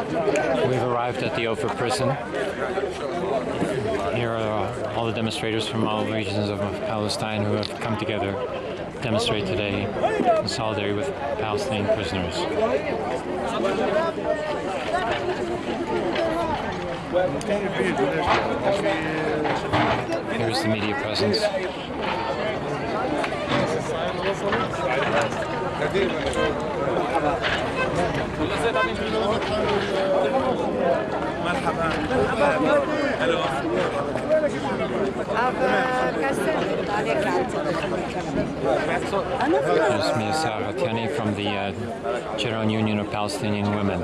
We've arrived at the Ofer prison. Here are all the demonstrators from all regions of Palestine who have come together to demonstrate today in solidarity with Palestinian prisoners. Here's the media presence. There's Mia Saratiani from the uh, General Union of Palestinian Women.